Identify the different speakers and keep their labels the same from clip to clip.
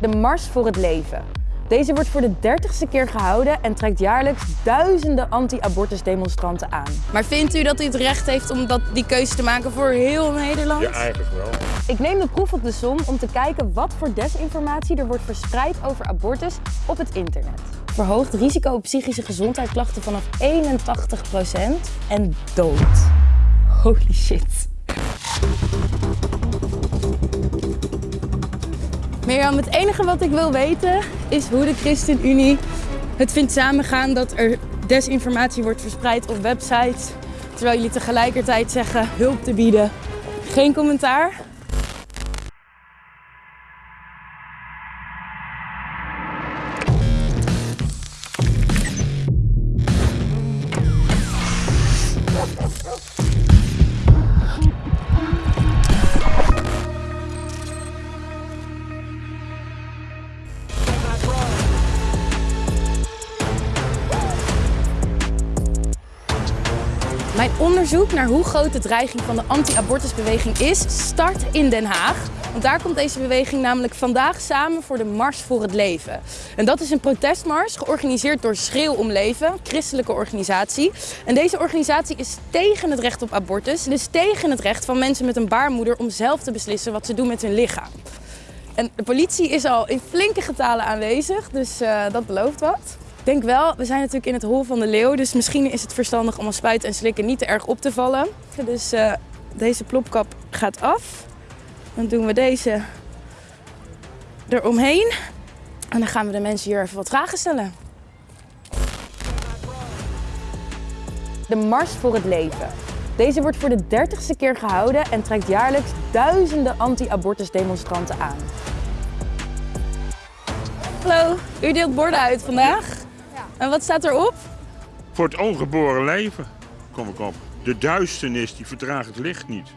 Speaker 1: De Mars voor het Leven. Deze wordt voor de dertigste keer gehouden en trekt jaarlijks duizenden anti-abortus demonstranten aan.
Speaker 2: Maar vindt u dat u het recht heeft om dat, die keuze te maken voor heel Nederland?
Speaker 3: Ja, eigenlijk wel.
Speaker 1: Ik neem de proef op de som om te kijken wat voor desinformatie er wordt verspreid over abortus op het internet. Verhoogd risico op psychische gezondheidsklachten vanaf 81% en dood. Holy shit.
Speaker 2: Mirjam, het enige wat ik wil weten is hoe de ChristenUnie het vindt samengaan dat er desinformatie wordt verspreid op websites, terwijl jullie tegelijkertijd zeggen hulp te bieden. Geen commentaar? Mijn onderzoek naar hoe groot de dreiging van de anti-abortusbeweging is, start in Den Haag. Want daar komt deze beweging namelijk vandaag samen voor de Mars voor het Leven. En dat is een protestmars georganiseerd door Schreeuw om Leven, een christelijke organisatie. En deze organisatie is tegen het recht op abortus, dus tegen het recht van mensen met een baarmoeder om zelf te beslissen wat ze doen met hun lichaam. En de politie is al in flinke getalen aanwezig, dus uh, dat belooft wat. Ik denk wel, we zijn natuurlijk in het hol van de leeuw, dus misschien is het verstandig om als spuiten en slikken niet te erg op te vallen. Dus uh, deze plopkap gaat af. Dan doen we deze eromheen. En dan gaan we de mensen hier even wat vragen stellen.
Speaker 1: De Mars voor het Leven. Deze wordt voor de dertigste keer gehouden en trekt jaarlijks duizenden anti-abortus demonstranten aan.
Speaker 2: Hallo, u deelt borden uit vandaag. En wat staat erop?
Speaker 3: Voor het ongeboren leven kom ik op. De duisternis die verdraagt het licht niet.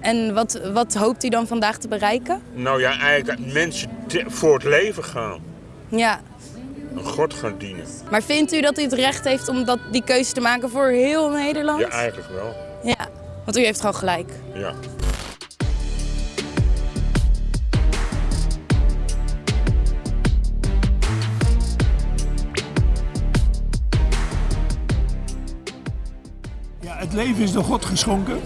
Speaker 2: En wat, wat hoopt u dan vandaag te bereiken?
Speaker 3: Nou ja, eigenlijk dat mensen voor het leven gaan.
Speaker 2: Ja.
Speaker 3: Een God gaan dienen.
Speaker 2: Maar vindt u dat u het recht heeft om dat, die keuze te maken voor heel Nederland?
Speaker 3: Ja, eigenlijk wel.
Speaker 2: Ja, want u heeft gewoon gelijk.
Speaker 3: Ja.
Speaker 4: Leven is door God geschonken.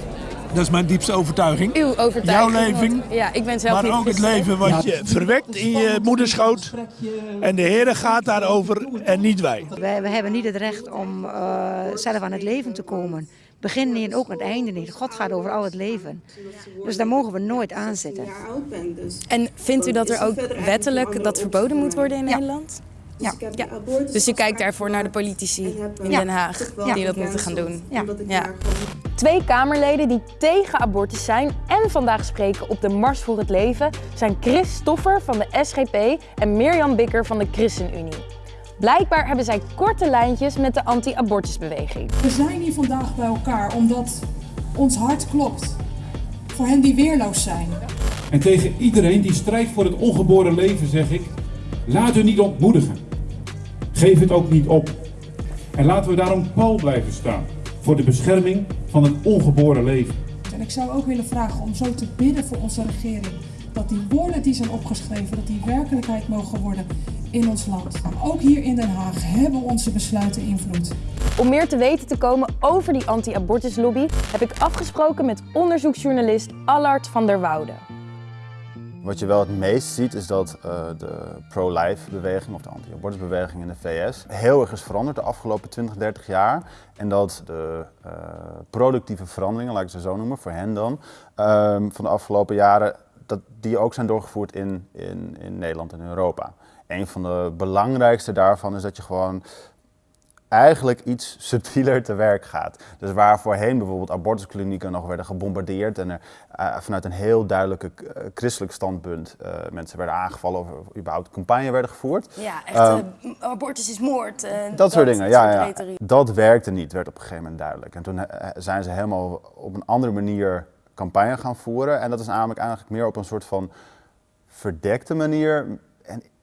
Speaker 4: Dat is mijn diepste overtuiging.
Speaker 2: Uw overtuiging.
Speaker 4: Jouw leven.
Speaker 2: Ja, ik ben zelf
Speaker 4: maar ook het leven wat je verwekt in je moederschoot. En de Heer gaat daarover en niet wij.
Speaker 5: Wij, wij hebben niet het recht om uh, zelf aan het leven te komen. Begin niet en ook het einde niet. God gaat over al het leven. Dus daar mogen we nooit aan zitten.
Speaker 2: En vindt u dat er ook wettelijk dat verboden moet worden in
Speaker 5: ja.
Speaker 2: Nederland?
Speaker 5: Ja.
Speaker 2: ja. Dus u kijkt daarvoor naar de politici in Den Haag die dat moeten gaan doen?
Speaker 5: Ja.
Speaker 2: ja.
Speaker 1: Twee Kamerleden die tegen abortus zijn en vandaag spreken op de Mars voor het Leven zijn Chris Stoffer van de SGP en Mirjam Bikker van de ChristenUnie. Blijkbaar hebben zij korte lijntjes met de anti-abortusbeweging.
Speaker 6: We zijn hier vandaag bij elkaar omdat ons hart klopt voor hen die weerloos zijn.
Speaker 7: En tegen iedereen die strijdt voor het ongeboren leven zeg ik, laat u niet ontmoedigen. Geef het ook niet op. En laten we daarom pal blijven staan voor de bescherming van het ongeboren leven.
Speaker 6: En ik zou ook willen vragen om zo te bidden voor onze regering. Dat die woorden die zijn opgeschreven, dat die werkelijkheid mogen worden in ons land. Ook hier in Den Haag hebben onze besluiten invloed.
Speaker 1: Om meer te weten te komen over die anti-abortuslobby heb ik afgesproken met onderzoeksjournalist Allard van der Woude.
Speaker 8: Wat je wel het meest ziet is dat uh, de pro-life beweging of de anti-abortusbeweging in de VS heel erg is veranderd de afgelopen 20, 30 jaar. En dat de uh, productieve veranderingen, laat ik ze zo noemen, voor hen dan, uh, van de afgelopen jaren, dat die ook zijn doorgevoerd in, in, in Nederland en Europa. Een van de belangrijkste daarvan is dat je gewoon eigenlijk iets subtieler te werk gaat. Dus waar voorheen bijvoorbeeld abortusklinieken nog werden gebombardeerd en er uh, vanuit een heel duidelijke uh, christelijk standpunt uh, mensen werden aangevallen of überhaupt campagne werden gevoerd.
Speaker 2: Ja, echt abortus is moord.
Speaker 8: Dat, dat, soort dingen, ja, ja. Dat werkte niet, werd op een gegeven moment duidelijk. En toen zijn ze helemaal op een andere manier campagne gaan voeren en dat is namelijk eigenlijk meer op een soort van verdekte manier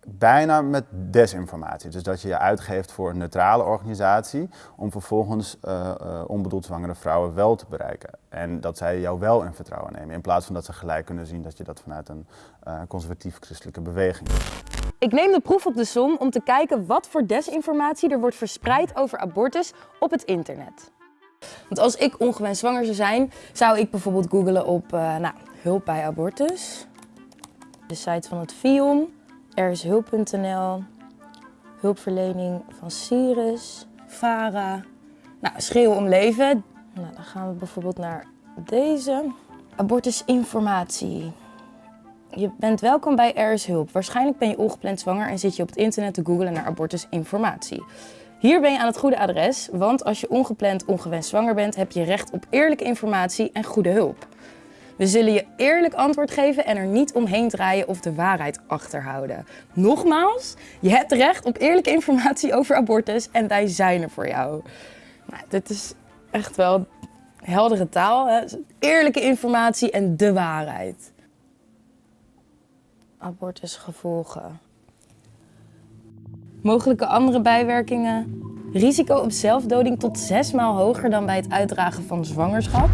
Speaker 8: bijna met desinformatie. Dus dat je je uitgeeft voor een neutrale organisatie om vervolgens uh, uh, onbedoeld zwangere vrouwen wel te bereiken. En dat zij jou wel in vertrouwen nemen in plaats van dat ze gelijk kunnen zien dat je dat vanuit een uh, conservatief christelijke beweging doet.
Speaker 2: Ik neem de proef op de som om te kijken wat voor desinformatie er wordt verspreid over abortus op het internet. Want als ik ongewenst zwanger zou zijn, zou ik bijvoorbeeld googlen op uh, nou, hulp bij abortus. De site van het FIOM, erishulp.nl, hulpverlening van Sirius, VARA, nou, schreeuw om leven. Nou, dan gaan we bijvoorbeeld naar deze. Abortusinformatie. Je bent welkom bij Er is Hulp. Waarschijnlijk ben je ongepland zwanger en zit je op het internet te googlen naar abortusinformatie. Hier ben je aan het goede adres, want als je ongepland ongewenst zwanger bent, heb je recht op eerlijke informatie en goede hulp. We zullen je eerlijk antwoord geven en er niet omheen draaien of de waarheid achterhouden. Nogmaals, je hebt recht op eerlijke informatie over abortus en wij zijn er voor jou. Nou, dit is echt wel heldere taal. Hè? Eerlijke informatie en de waarheid. Abortusgevolgen. Mogelijke andere bijwerkingen. Risico op zelfdoding tot zes maal hoger dan bij het uitdragen van zwangerschap.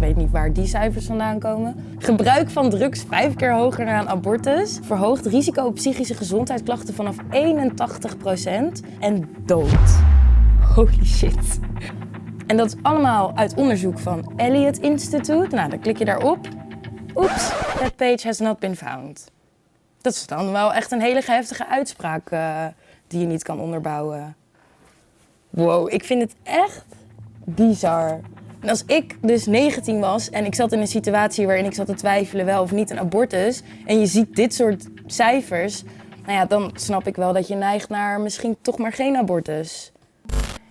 Speaker 2: Weet niet waar die cijfers vandaan komen. Gebruik van drugs vijf keer hoger een abortus. Verhoogt risico op psychische gezondheidsklachten vanaf 81% en dood. Holy shit. En dat is allemaal uit onderzoek van Elliott Institute. Nou, dan klik je daarop. Oeps, that page has not been found. Dat is dan wel echt een hele heftige uitspraak uh, die je niet kan onderbouwen. Wow, ik vind het echt bizar. En als ik dus 19 was en ik zat in een situatie waarin ik zat te twijfelen wel of niet een abortus... en je ziet dit soort cijfers, nou ja, dan snap ik wel dat je neigt naar misschien toch maar geen abortus.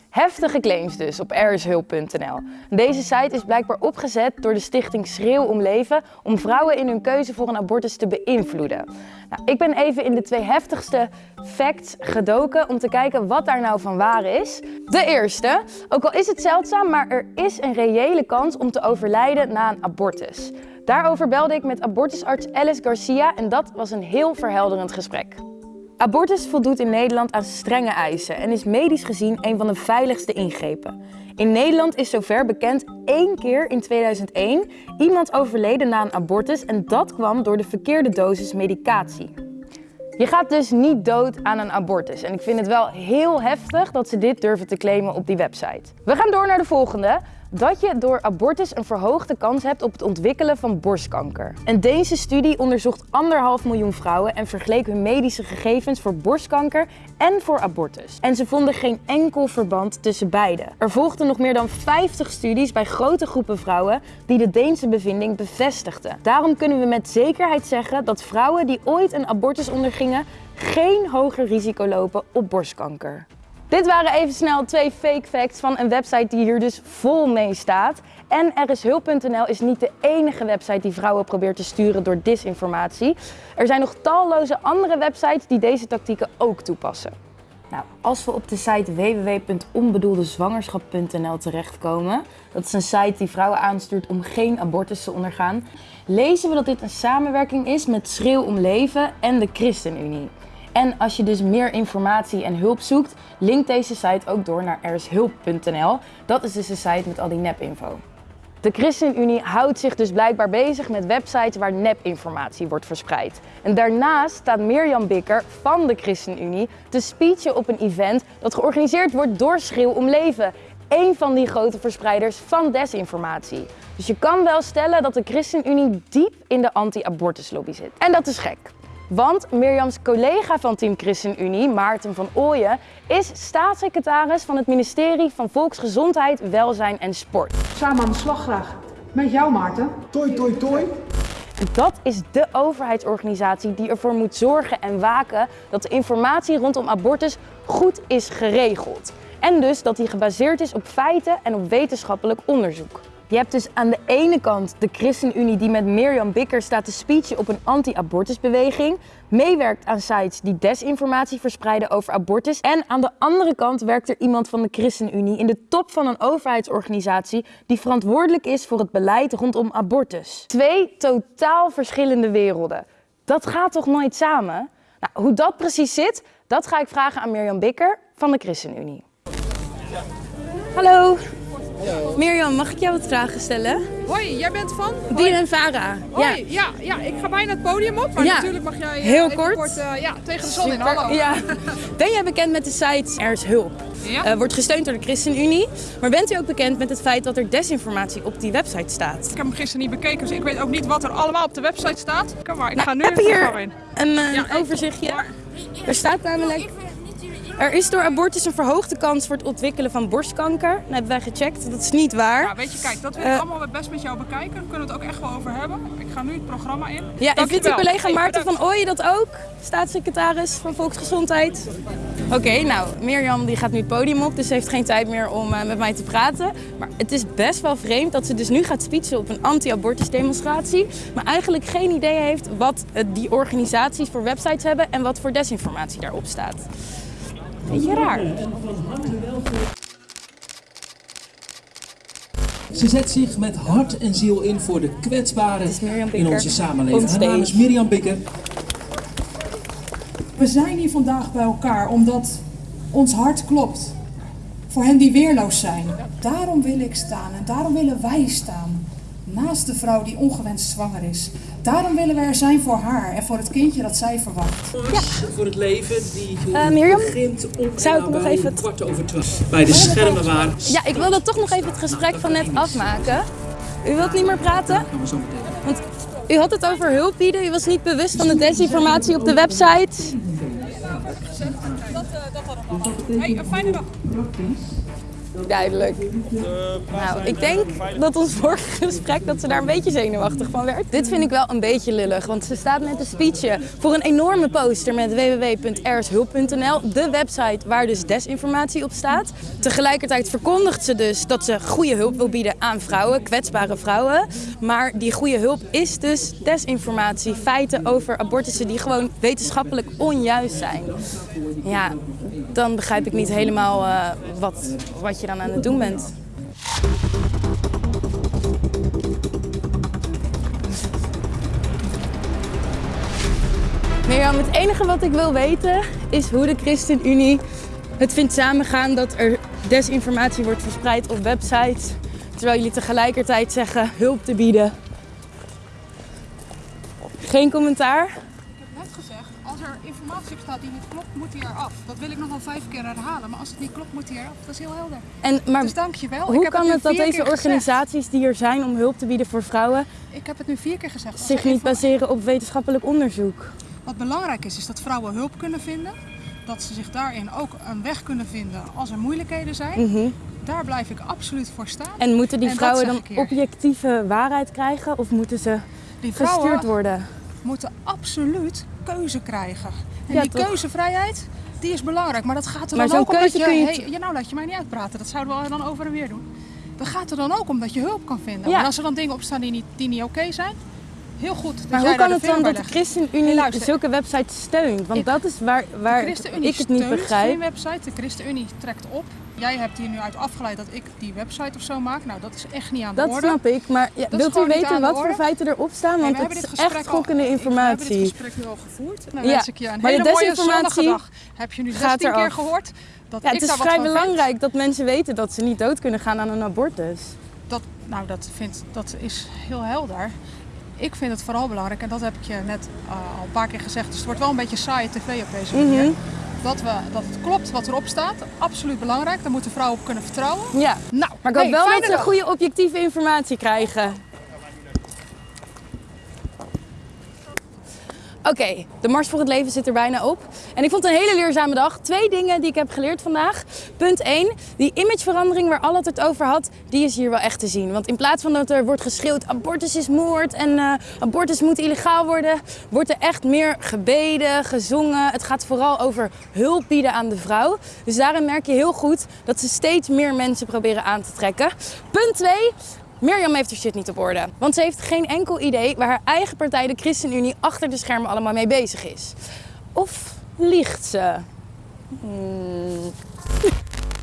Speaker 2: Heftige claims dus op erishulp.nl. Deze site is blijkbaar opgezet door de stichting Schreeuw om Leven om vrouwen in hun keuze voor een abortus te beïnvloeden. Nou, ik ben even in de twee heftigste facts gedoken om te kijken wat daar nou van waar is. De eerste, ook al is het zeldzaam, maar er is een reële kans om te overlijden na een abortus. Daarover belde ik met abortusarts Alice Garcia en dat was een heel verhelderend gesprek. Abortus voldoet in Nederland aan strenge eisen en is medisch gezien een van de veiligste ingrepen. In Nederland is zover bekend één keer in 2001 iemand overleden na een abortus en dat kwam door de verkeerde dosis medicatie. Je gaat dus niet dood aan een abortus. En ik vind het wel heel heftig dat ze dit durven te claimen op die website. We gaan door naar de volgende dat je door abortus een verhoogde kans hebt op het ontwikkelen van borstkanker. Een Deense studie onderzocht anderhalf miljoen vrouwen en vergeleek hun medische gegevens voor borstkanker en voor abortus. En ze vonden geen enkel verband tussen beide. Er volgden nog meer dan 50 studies bij grote groepen vrouwen die de Deense bevinding bevestigden. Daarom kunnen we met zekerheid zeggen dat vrouwen die ooit een abortus ondergingen geen hoger risico lopen op borstkanker. Dit waren even snel twee fake facts van een website die hier dus vol mee staat. En rshulp.nl is niet de enige website die vrouwen probeert te sturen door disinformatie. Er zijn nog talloze andere websites die deze tactieken ook toepassen. Nou, als we op de site www.onbedoeldezwangerschap.nl terechtkomen, dat is een site die vrouwen aanstuurt om geen abortus te ondergaan, lezen we dat dit een samenwerking is met Schreeuw om Leven en de ChristenUnie. En als je dus meer informatie en hulp zoekt, link deze site ook door naar erishulp.nl. Dat is dus de site met al die nepinfo. De ChristenUnie houdt zich dus blijkbaar bezig met websites waar nepinformatie wordt verspreid. En daarnaast staat Mirjam Bikker van de ChristenUnie te speechen op een event dat georganiseerd wordt door Schreeuw om Leven. Een van die grote verspreiders van desinformatie. Dus je kan wel stellen dat de ChristenUnie diep in de anti-abortuslobby zit. En dat is gek. Want Mirjams collega van Team ChristenUnie, Maarten van Ooyen, is staatssecretaris van het ministerie van Volksgezondheid, Welzijn en Sport.
Speaker 9: Samen aan de slag graag. Met jou Maarten.
Speaker 6: Toi, toi, toi.
Speaker 2: Dat is de overheidsorganisatie die ervoor moet zorgen en waken dat de informatie rondom abortus goed is geregeld. En dus dat die gebaseerd is op feiten en op wetenschappelijk onderzoek. Je hebt dus aan de ene kant de ChristenUnie die met Mirjam Bikker staat te speechen op een anti-abortusbeweging, meewerkt aan sites die desinformatie verspreiden over abortus. En aan de andere kant werkt er iemand van de ChristenUnie in de top van een overheidsorganisatie die verantwoordelijk is voor het beleid rondom abortus. Twee totaal verschillende werelden. Dat gaat toch nooit samen? Nou, hoe dat precies zit, dat ga ik vragen aan Mirjam Bikker van de ChristenUnie. Hallo. Mirjam, mag ik jou wat vragen stellen?
Speaker 6: Hoi, jij bent van?
Speaker 2: Dien en Vara.
Speaker 6: Hoi, ja. ja, ik ga bijna het podium op, maar
Speaker 2: Ja.
Speaker 6: natuurlijk mag jij eh,
Speaker 2: Heel
Speaker 6: even
Speaker 2: kort.
Speaker 6: eh, ja, tegen de zon in. Hallo.
Speaker 2: Ja. Ben jij bekend met de site Er is Hulp?
Speaker 6: Ja.
Speaker 2: Eh, wordt gesteund door de ChristenUnie. Maar bent u ook bekend met het feit dat er desinformatie op die website staat?
Speaker 6: Ik heb hem gisteren niet bekeken, dus ik weet ook niet wat er allemaal op de website staat. Kom maar, ik
Speaker 2: Nou,
Speaker 6: ga nu
Speaker 2: heb hier
Speaker 6: in.
Speaker 2: een eh, overzichtje. Er staat namelijk... Er is door abortus een verhoogde kans voor het ontwikkelen van borstkanker. Dat hebben wij gecheckt, dat is niet waar.
Speaker 6: Ja, weet je, kijk, dat wil
Speaker 2: Eh,
Speaker 6: ik allemaal best met jou bekijken. Daar kunnen we het ook echt wel over hebben. Ik ga nu het programma in.
Speaker 2: Ja, en vindt uw collega
Speaker 6: Hey,
Speaker 2: Maarten
Speaker 6: bedankt.
Speaker 2: van Ooyen dat ook? Staatssecretaris van Volksgezondheid. Oké, nou, Mirjam die gaat nu het podium op, dus ze heeft geen tijd meer om eh, met mij te praten. Maar het is best wel vreemd dat ze dus nu gaat speechen op een anti-abortus demonstratie. Maar eigenlijk geen idee heeft wat eh, die organisaties voor websites hebben en wat voor desinformatie daarop staat. Beetje raar.
Speaker 10: Ze zet zich met hart en ziel in voor de kwetsbaren in onze samenleving. Haar
Speaker 2: Onstage.
Speaker 10: naam is Mirjam Bikker.
Speaker 11: We zijn hier vandaag bij elkaar omdat ons hart klopt. Voor hen die weerloos zijn. Daarom wil ik staan en daarom willen wij staan. Naast de vrouw die ongewenst zwanger is. Daarom willen we er zijn voor haar en voor het kindje dat zij verwacht.
Speaker 10: Voor het leven die
Speaker 2: Eh, Mirjam,
Speaker 10: begint om
Speaker 2: zou ik nog even
Speaker 10: een kwart over twaalf. Bij de schermen waren.
Speaker 2: Ja, ik wilde toch nog even het gesprek van net afmaken. U wilt niet meer praten?
Speaker 10: Gaan we zo meteen.
Speaker 2: Want u had het over hulp bieden. U was niet bewust van de desinformatie op de website.
Speaker 6: Hey, een fijne dag.
Speaker 2: Duidelijk. Nou, ik denk dat ons vorige gesprek dat ze daar een beetje zenuwachtig van werd. Dit vind ik wel een beetje lullig, want ze staat met een speechje voor een enorme poster met www.rshulp.nl, de website waar dus desinformatie op staat. Tegelijkertijd verkondigt ze dus dat ze goede hulp wil bieden aan vrouwen, kwetsbare vrouwen. Maar die goede hulp is dus desinformatie, feiten over abortussen die gewoon wetenschappelijk onjuist zijn. Ja, dan begrijp ik niet helemaal eh, wat, wat je dan aan het doen bent. Mirjam, het enige wat ik wil weten is hoe de ChristenUnie het vindt samengaan dat er desinformatie wordt verspreid op websites. Terwijl jullie tegelijkertijd zeggen hulp te bieden. Geen commentaar?
Speaker 6: Ik heb net gezegd, als staat die niet klopt, moet die eraf. Dat wil ik nog wel vijf keer herhalen, maar als het niet klopt, moet die eraf. Dat is heel helder.
Speaker 2: En, maar
Speaker 6: Dus dankjewel. Ik
Speaker 2: hoe
Speaker 6: heb
Speaker 2: kan het dat deze
Speaker 6: gezegd.
Speaker 2: organisaties die er zijn om hulp te bieden voor vrouwen
Speaker 6: Ik heb het nu vier keer gezegd.
Speaker 2: Zich niet baseren op wetenschappelijk onderzoek?
Speaker 6: Wat belangrijk is, is dat vrouwen hulp kunnen vinden. Dat ze zich daarin ook een weg kunnen vinden als er moeilijkheden zijn.
Speaker 2: Mhm.
Speaker 6: Daar blijf ik absoluut voor staan.
Speaker 2: En moeten die vrouwen dan objectieve waarheid krijgen of moeten ze
Speaker 6: Die
Speaker 2: gestuurd
Speaker 6: vrouwen
Speaker 2: worden?
Speaker 6: moeten absoluut keuze krijgen. En
Speaker 2: Ja,
Speaker 6: die
Speaker 2: toch?
Speaker 6: keuzevrijheid, die is belangrijk. Maar dat gaat er
Speaker 2: Maar
Speaker 6: dan ook om dat je... Hey, ja, nou, laat je mij niet uitpraten. Dat zouden we dan over en weer doen. Dat gaat er dan ook om dat je hulp kan vinden.
Speaker 2: Ja.
Speaker 6: En als er dan dingen op staan die niet, die niet oké zijn, heel goed. dat
Speaker 2: Maar hoe kan
Speaker 6: de
Speaker 2: het dan dat de. ChristenUnie
Speaker 6: Hey,
Speaker 2: zulke websites steunt? Want
Speaker 6: Ik-
Speaker 2: dat is waar, waar
Speaker 6: De ChristenUnie
Speaker 2: ik het niet begrijp.
Speaker 6: geen website. De ChristenUnie trekt op. Jij hebt hier nu uit afgeleid dat ik die website of zo maak. Nou, dat is echt niet aan de
Speaker 2: Dat
Speaker 6: orde.
Speaker 2: snap ik, maar ja,
Speaker 6: Dat
Speaker 2: wilt u weten
Speaker 6: de
Speaker 2: wat voor feiten erop staan?
Speaker 6: Nee,
Speaker 2: Want
Speaker 6: we
Speaker 2: het is echt schokkende
Speaker 6: We hebben dit
Speaker 2: informatie.
Speaker 6: gesprek nu al gevoerd. Dan
Speaker 2: Ja,
Speaker 6: wens ik je een
Speaker 2: maar de
Speaker 6: hele mooie
Speaker 2: desinformatie
Speaker 6: zonnige dag. Heb je nu
Speaker 2: gaat
Speaker 6: 16 keer gehoord dat
Speaker 2: Ja, het is vrij
Speaker 6: vind?
Speaker 2: belangrijk dat mensen weten dat ze niet dood kunnen gaan aan een abortus.
Speaker 6: Dat, nou, dat, vind, dat is heel helder. Ik vind het vooral belangrijk, en dat heb ik je net eh, al een paar keer gezegd, dus het wordt wel een beetje saaie tv op deze manier.
Speaker 2: Mhm.
Speaker 6: Dat, we, dat het klopt wat erop staat, absoluut belangrijk. Daar moeten vrouwen op kunnen vertrouwen.
Speaker 2: Ja,
Speaker 6: Nou,
Speaker 2: maar ik hoop wel dat ze goede objectieve informatie krijgen. Oké, de Mars voor het Leven zit er bijna op. En ik vond het een hele leerzame dag. Twee dingen die ik heb geleerd vandaag. Punt 1, die imageverandering waar Allard het over had, die is hier wel echt te zien. Want in plaats van dat er wordt geschreeuwd abortus is moord en eh, abortus moet illegaal worden, wordt er echt meer gebeden, gezongen. Het gaat vooral over hulp bieden aan de vrouw. Dus daarin merk je heel goed dat ze steeds meer mensen proberen aan te trekken. Punt 2, Mirjam heeft haar shit niet op orde. Want ze heeft geen enkel idee waar haar eigen partij, de ChristenUnie, achter de schermen allemaal mee bezig is. Of liegt ze? Hmm.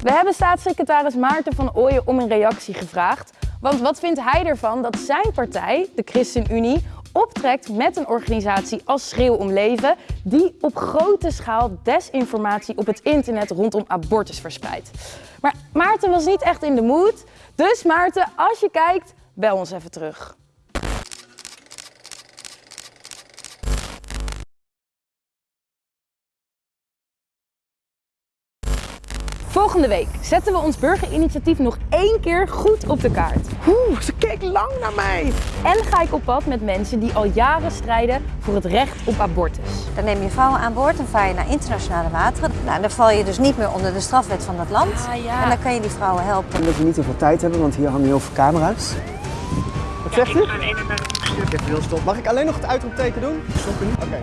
Speaker 2: We hebben staatssecretaris Maarten van Ooyen om een reactie gevraagd. Want wat vindt hij ervan dat zijn partij, de ChristenUnie, optrekt met een organisatie als Schreeuw om Leven, die op grote schaal desinformatie op het internet rondom abortus verspreidt. Maar Maarten was niet echt in de mood, dus Maarten, als je kijkt, bel ons even terug. Volgende week zetten we ons burgerinitiatief nog één keer goed op de kaart.
Speaker 12: Oeh, ze keek lang naar mij.
Speaker 2: En ga ik op pad met mensen die al jaren strijden voor het recht op abortus.
Speaker 13: Dan neem je vrouwen aan boord en vaar je naar internationale wateren. Nou, dan val je dus niet meer onder de strafwet van dat land. En dan kan je die vrouwen helpen.
Speaker 12: Omdat we niet zoveel tijd hebben, want hier hangen heel veel camera's. Wat zegt u? Ik heb heel stop. Mag ik alleen nog het uitroepteken doen? Stoppen nu? Oké.